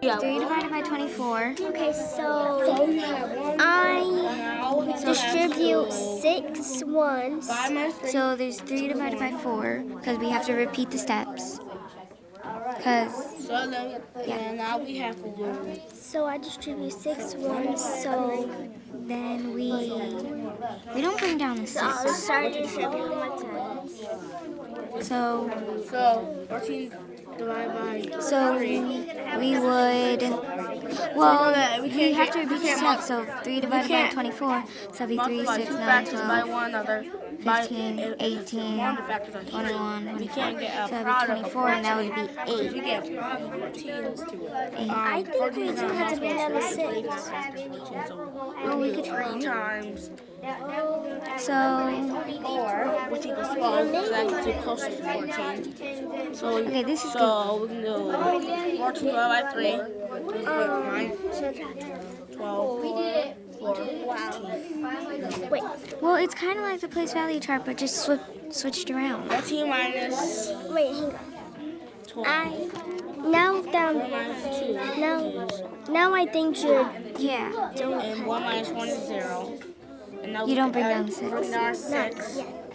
Yeah. 3 divided by 24. Okay, so I distribute six ones. Five minus. So there's 3 divided by 4 because we have to repeat the steps. Because, So then, and now we have to do. So I distribute six ones. So then we we don't bring down the I'll 6. start distributing one time. So So 14 divided by. so we, we would well we we have to we repeat the can't. So 3 divided by 24. So that'd be 3, 6, 9, 12. one another. by- 15, if- if 18, one of the factors are three. 21, 24. can't get a So that'd be 24 and that would be If 8. you get a product of 14, let's do it. Um, I think we do have to bring down six. so factors 14, so Well, we do could three times So which equals 12, because that gets you closer to 14. So, we- Okay, this is so we can do 14 divided by 3. Nine, 12, 4, Wait, well, it's kind of like the place value chart, but just swip, switched around. 14 minus wait, hang on. 12. I now One down minus 2 now now I think you're Yeah. doing and 1 minus 1 is 0. You don't bring down six. Bring down 6. yet.